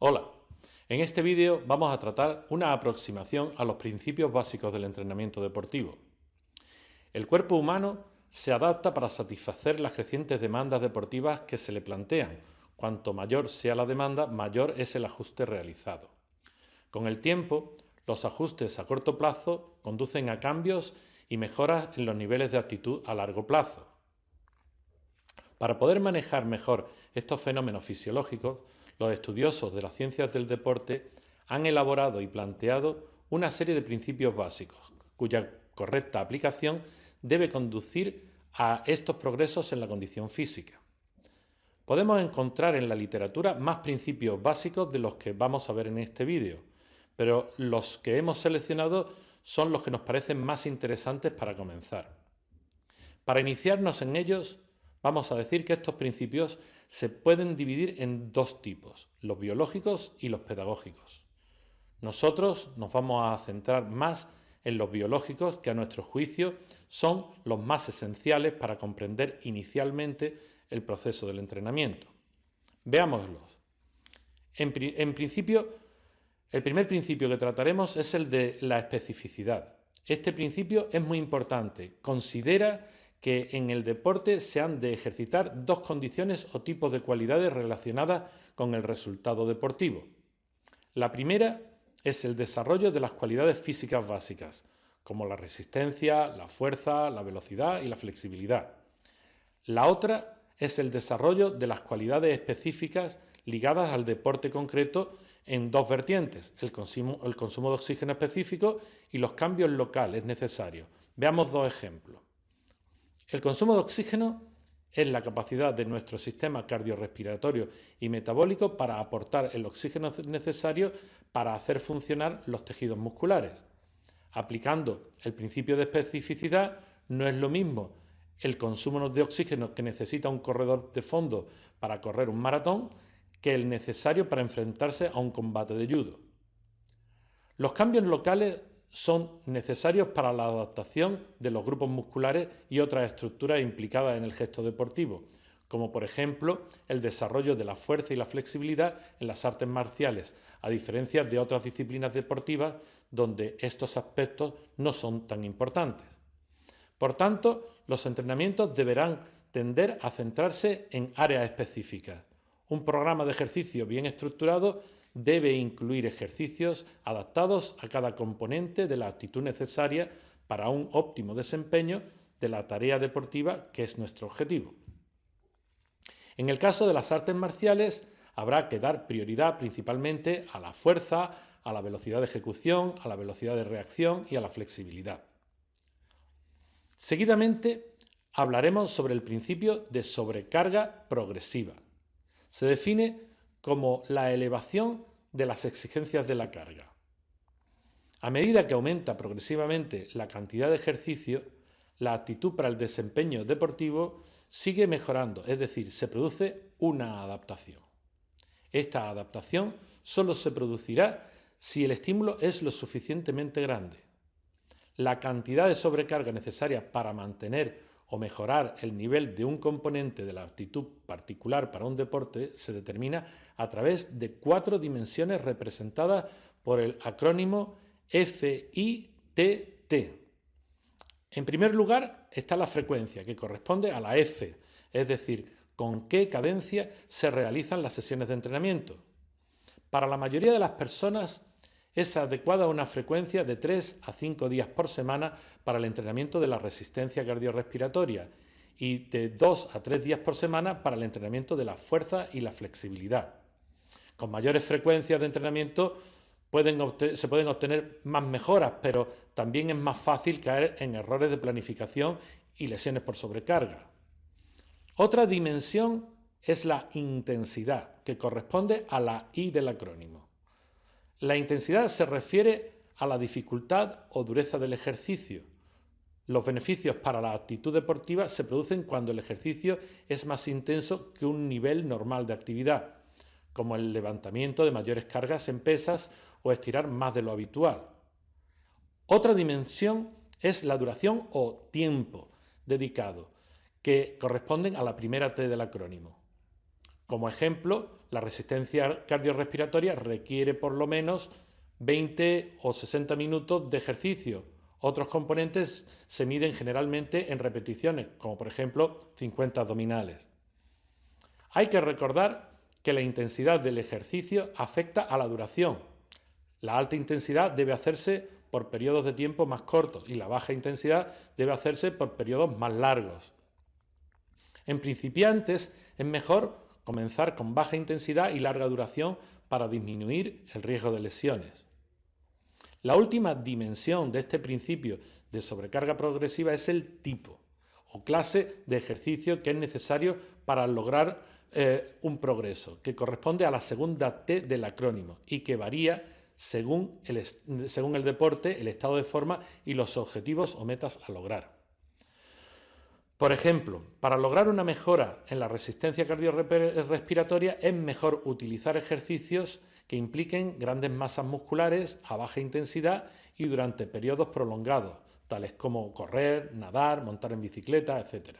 Hola, en este vídeo vamos a tratar una aproximación a los principios básicos del entrenamiento deportivo. El cuerpo humano se adapta para satisfacer las crecientes demandas deportivas que se le plantean. Cuanto mayor sea la demanda, mayor es el ajuste realizado. Con el tiempo, los ajustes a corto plazo conducen a cambios y mejoras en los niveles de actitud a largo plazo. Para poder manejar mejor estos fenómenos fisiológicos, los estudiosos de las ciencias del deporte han elaborado y planteado una serie de principios básicos, cuya correcta aplicación debe conducir a estos progresos en la condición física. Podemos encontrar en la literatura más principios básicos de los que vamos a ver en este vídeo, pero los que hemos seleccionado son los que nos parecen más interesantes para comenzar. Para iniciarnos en ellos, Vamos a decir que estos principios se pueden dividir en dos tipos, los biológicos y los pedagógicos. Nosotros nos vamos a centrar más en los biológicos que a nuestro juicio son los más esenciales para comprender inicialmente el proceso del entrenamiento. Veámoslos. En, principio, el primer principio que trataremos es el de la especificidad. Este principio es muy importante. Considera que en el deporte se han de ejercitar dos condiciones o tipos de cualidades relacionadas con el resultado deportivo. La primera es el desarrollo de las cualidades físicas básicas, como la resistencia, la fuerza, la velocidad y la flexibilidad. La otra es el desarrollo de las cualidades específicas ligadas al deporte concreto en dos vertientes, el consumo, de oxígeno específico y los cambios locales necesarios. Veamos dos ejemplos. El consumo de oxígeno es la capacidad de nuestro sistema cardiorrespiratorio y metabólico para aportar el oxígeno necesario para hacer funcionar los tejidos musculares. Aplicando el principio de especificidad, no es lo mismo el consumo de oxígeno que necesita un corredor de fondo para correr un maratón que el necesario para enfrentarse a un combate de judo. Los cambios locales son necesarios para la adaptación de los grupos musculares y otras estructuras implicadas en el gesto deportivo, como por ejemplo el desarrollo de la fuerza y la flexibilidad en las artes marciales, a diferencia de otras disciplinas deportivas donde estos aspectos no son tan importantes. Por tanto, los entrenamientos deberán tender a centrarse en áreas específicas. Un programa de ejercicio bien estructurado debe incluir ejercicios adaptados a cada componente de la actitud necesaria para un óptimo desempeño de la tarea deportiva que es nuestro objetivo. En el caso de las artes marciales, habrá que dar prioridad principalmente a la fuerza, a la velocidad de ejecución, a la velocidad de reacción y a la flexibilidad. Seguidamente, hablaremos sobre el principio de sobrecarga progresiva. Se define como la elevación de las exigencias de la carga. A medida que aumenta progresivamente la cantidad de ejercicio, la actitud para el desempeño deportivo sigue mejorando, es decir, se produce una adaptación. Esta adaptación solo se producirá si el estímulo es lo suficientemente grande. La cantidad de sobrecarga necesaria para mantener o mejorar el nivel de un componente de la actitud particular para un deporte se determina a través de cuatro dimensiones representadas por el acrónimo FITT. En primer lugar está la frecuencia, que corresponde a la F, es decir, con qué cadencia se realizan las sesiones de entrenamiento. Para la mayoría de las personas es adecuada una frecuencia de 3 a 5 días por semana para el entrenamiento de la resistencia cardiorrespiratoria y de 2 a 3 días por semana para el entrenamiento de la fuerza y la flexibilidad. Con mayores frecuencias de entrenamiento se pueden obtener más mejoras, pero también es más fácil caer en errores de planificación y lesiones por sobrecarga. Otra dimensión es la intensidad, que corresponde a la I del acrónimo. La intensidad se refiere a la dificultad o dureza del ejercicio. Los beneficios para la actitud deportiva se producen cuando el ejercicio es más intenso que un nivel normal de actividad, como el levantamiento de mayores cargas en pesas o estirar más de lo habitual. Otra dimensión es la duración o tiempo dedicado, que corresponden a la primera T del acrónimo. Como ejemplo, la resistencia cardiorrespiratoria requiere por lo menos 20 o 60 minutos de ejercicio. Otros componentes se miden generalmente en repeticiones, como por ejemplo 50 abdominales. Hay que recordar que la intensidad del ejercicio afecta a la duración. La alta intensidad debe hacerse por periodos de tiempo más cortos y la baja intensidad debe hacerse por periodos más largos. En principiantes es mejor comenzar con baja intensidad y larga duración para disminuir el riesgo de lesiones. La última dimensión de este principio de sobrecarga progresiva es el tipo o clase de ejercicio que es necesario para lograr eh, un progreso, que corresponde a la segunda T del acrónimo y que varía según el, según el deporte, el estado de forma y los objetivos o metas a lograr. Por ejemplo, para lograr una mejora en la resistencia cardiorrespiratoria es mejor utilizar ejercicios que impliquen grandes masas musculares a baja intensidad y durante periodos prolongados, tales como correr, nadar, montar en bicicleta, etc.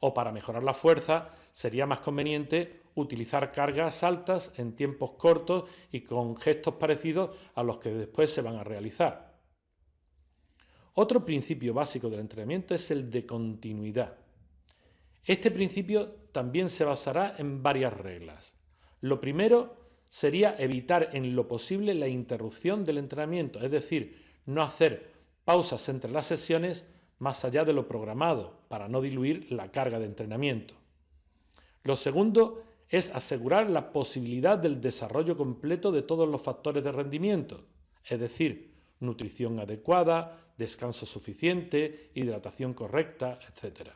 O para mejorar la fuerza sería más conveniente utilizar cargas altas en tiempos cortos y con gestos parecidos a los que después se van a realizar. Otro principio básico del entrenamiento es el de continuidad. Este principio también se basará en varias reglas. Lo primero sería evitar en lo posible la interrupción del entrenamiento, es decir, no hacer pausas entre las sesiones más allá de lo programado para no diluir la carga de entrenamiento. Lo segundo es asegurar la posibilidad del desarrollo completo de todos los factores de rendimiento, es decir, nutrición adecuada, descanso suficiente, hidratación correcta, etc.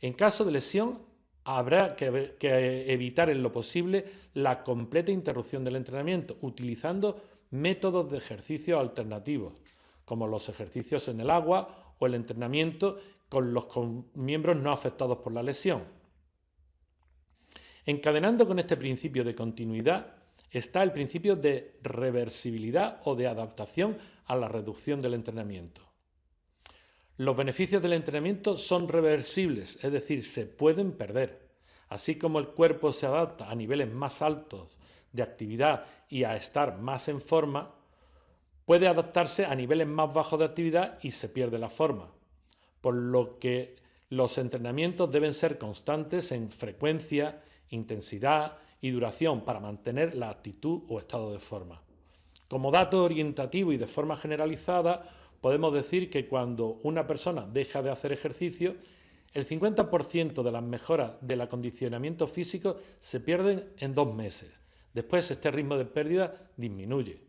En caso de lesión, habrá que, que, evitar en lo posible la completa interrupción del entrenamiento, utilizando métodos de ejercicio alternativos, como los ejercicios en el agua o el entrenamiento con los miembros no afectados por la lesión. Encadenando con este principio de continuidad, está el principio de reversibilidad o de adaptación a la reducción del entrenamiento. Los beneficios del entrenamiento son reversibles, es decir, se pueden perder. Así como el cuerpo se adapta a niveles más altos de actividad y a estar más en forma, puede adaptarse a niveles más bajos de actividad y se pierde la forma. Por lo que los entrenamientos deben ser constantes en frecuencia, intensidad y duración para mantener la actitud o estado de forma. Como dato orientativo y de forma generalizada, podemos decir que cuando una persona deja de hacer ejercicio, el 50% de las mejoras del acondicionamiento físico se pierden en dos meses. Después este ritmo de pérdida disminuye.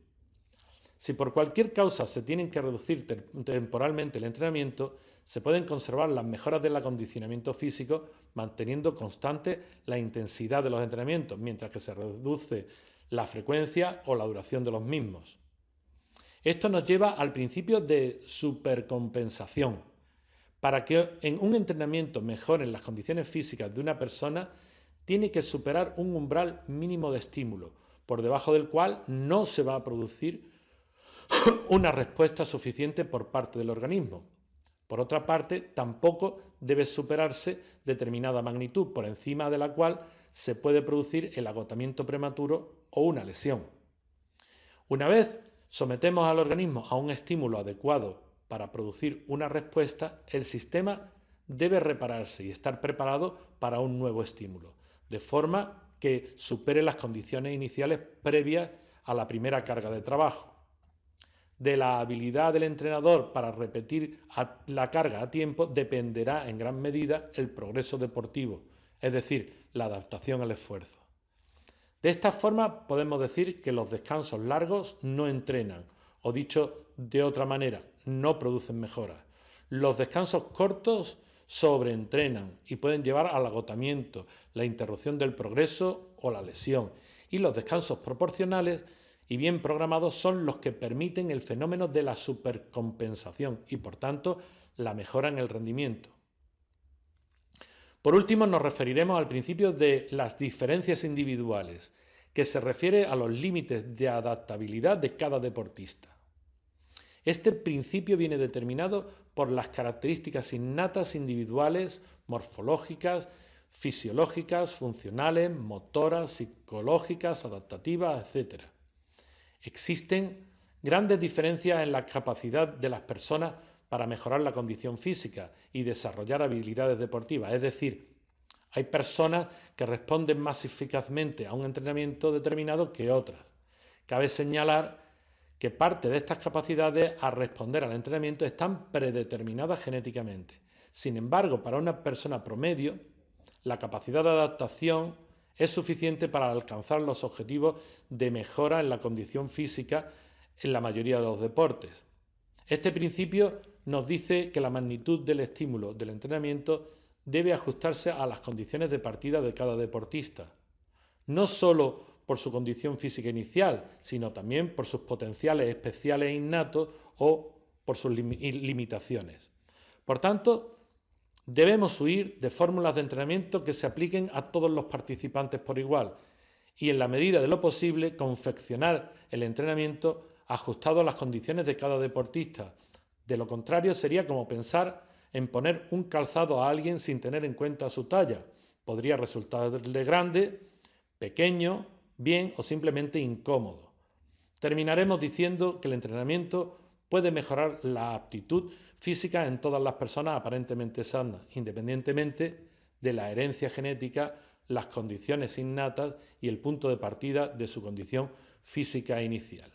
Si por cualquier causa se tienen que reducir temporalmente el entrenamiento, se pueden conservar las mejoras del acondicionamiento físico manteniendo constante la intensidad de los entrenamientos, mientras que se reduce la frecuencia o la duración de los mismos. Esto nos lleva al principio de supercompensación. Para que en un entrenamiento mejoren las condiciones físicas de una persona, tiene que superar un umbral mínimo de estímulo, por debajo del cual no se va a producir una respuesta suficiente por parte del organismo. Por otra parte, tampoco debe superarse determinada magnitud, por encima de la cual se puede producir el agotamiento prematuro o una lesión. Una vez sometemos al organismo a un estímulo adecuado para producir una respuesta, el sistema debe repararse y estar preparado para un nuevo estímulo, de forma que supere las condiciones iniciales previas a la primera carga de trabajo de la habilidad del entrenador para repetir la carga a tiempo dependerá en gran medida el progreso deportivo, es decir, la adaptación al esfuerzo. De esta forma podemos decir que los descansos largos no entrenan, o dicho de otra manera, no producen mejoras. Los descansos cortos sobreentrenan y pueden llevar al agotamiento, la interrupción del progreso o la lesión. Y los descansos proporcionales y bien programados son los que permiten el fenómeno de la supercompensación y por tanto la mejora en el rendimiento. Por último nos referiremos al principio de las diferencias individuales, que se refiere a los límites de adaptabilidad de cada deportista. Este principio viene determinado por las características innatas individuales, morfológicas, fisiológicas, funcionales, motoras, psicológicas, adaptativas, etc. Existen grandes diferencias en la capacidad de las personas para mejorar la condición física y desarrollar habilidades deportivas. Es decir, hay personas que responden más eficazmente a un entrenamiento determinado que otras. Cabe señalar que parte de estas capacidades a responder al entrenamiento están predeterminadas genéticamente. Sin embargo, para una persona promedio, la capacidad de adaptación es suficiente para alcanzar los objetivos de mejora en la condición física en la mayoría de los deportes. Este principio nos dice que la magnitud del estímulo del entrenamiento debe ajustarse a las condiciones de partida de cada deportista, no solo por su condición física inicial, sino también por sus potenciales especiales e innatos o por sus limitaciones. Por tanto, debemos huir de fórmulas de entrenamiento que se apliquen a todos los participantes por igual y, en la medida de lo posible, confeccionar el entrenamiento ajustado a las condiciones de cada deportista. De lo contrario, sería como pensar en poner un calzado a alguien sin tener en cuenta su talla. Podría resultarle grande, pequeño, bien o simplemente incómodo. Terminaremos diciendo que el entrenamiento puede mejorar la aptitud física en todas las personas aparentemente sanas, independientemente de la herencia genética, las condiciones innatas y el punto de partida de su condición física inicial.